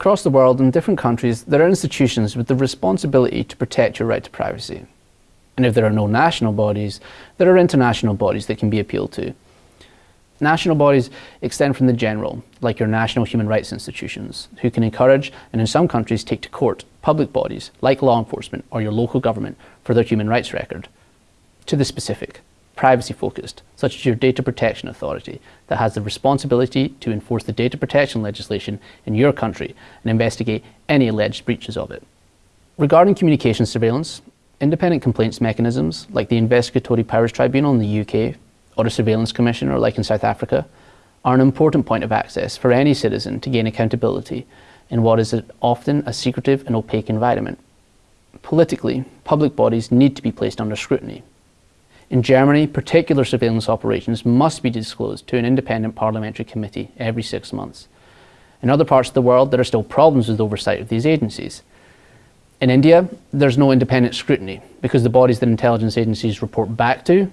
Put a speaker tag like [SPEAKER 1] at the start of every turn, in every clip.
[SPEAKER 1] Across the world, in different countries, there are institutions with the responsibility to protect your right to privacy. And if there are no national bodies, there are international bodies that can be appealed to. National bodies extend from the general, like your national human rights institutions, who can encourage, and in some countries take to court, public bodies, like law enforcement or your local government, for their human rights record, to the specific, privacy-focused, such as your Data Protection Authority, that has the responsibility to enforce the data protection legislation in your country and investigate any alleged breaches of it. Regarding communication surveillance, independent complaints mechanisms, like the Investigatory Powers Tribunal in the UK or a surveillance commissioner like in South Africa, are an important point of access for any citizen to gain accountability in what is often a secretive and opaque environment. Politically, public bodies need to be placed under scrutiny. In Germany, particular surveillance operations must be disclosed to an independent parliamentary committee every six months. In other parts of the world, there are still problems with oversight of these agencies. In India, there's no independent scrutiny because the bodies that intelligence agencies report back to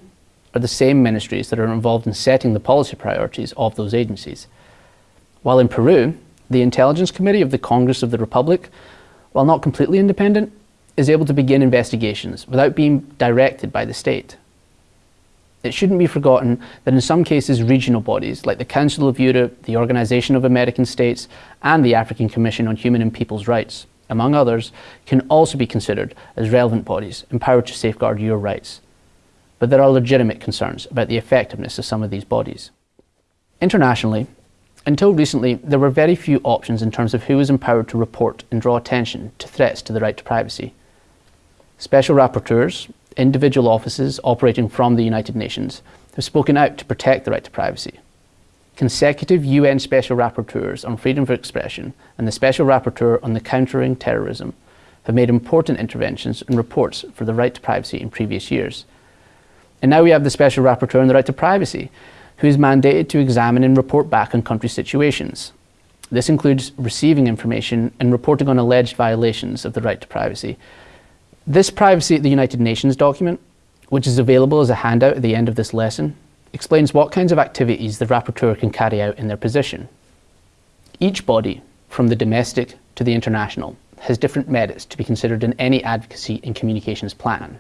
[SPEAKER 1] are the same ministries that are involved in setting the policy priorities of those agencies. While in Peru, the Intelligence Committee of the Congress of the Republic, while not completely independent, is able to begin investigations without being directed by the state. It shouldn't be forgotten that in some cases regional bodies like the Council of Europe, the Organization of American States and the African Commission on Human and People's Rights, among others, can also be considered as relevant bodies empowered to safeguard your rights but there are legitimate concerns about the effectiveness of some of these bodies. Internationally, until recently, there were very few options in terms of who was empowered to report and draw attention to threats to the right to privacy. Special rapporteurs, individual offices operating from the United Nations, have spoken out to protect the right to privacy. Consecutive UN Special Rapporteurs on Freedom of Expression and the Special Rapporteur on the Countering Terrorism have made important interventions and reports for the right to privacy in previous years, and now we have the Special Rapporteur on the right to privacy, who is mandated to examine and report back on country situations. This includes receiving information and reporting on alleged violations of the right to privacy. This Privacy at the United Nations document, which is available as a handout at the end of this lesson, explains what kinds of activities the rapporteur can carry out in their position. Each body, from the domestic to the international, has different merits to be considered in any advocacy and communications plan.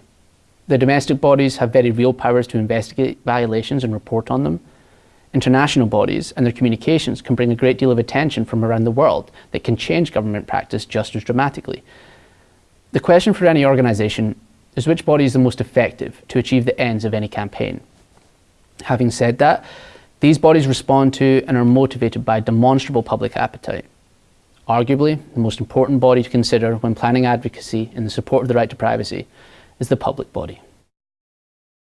[SPEAKER 1] The domestic bodies have very real powers to investigate violations and report on them. International bodies and their communications can bring a great deal of attention from around the world that can change government practice just as dramatically. The question for any organisation is which body is the most effective to achieve the ends of any campaign. Having said that, these bodies respond to and are motivated by demonstrable public appetite. Arguably, the most important body to consider when planning advocacy in the support of the right to privacy is the public body.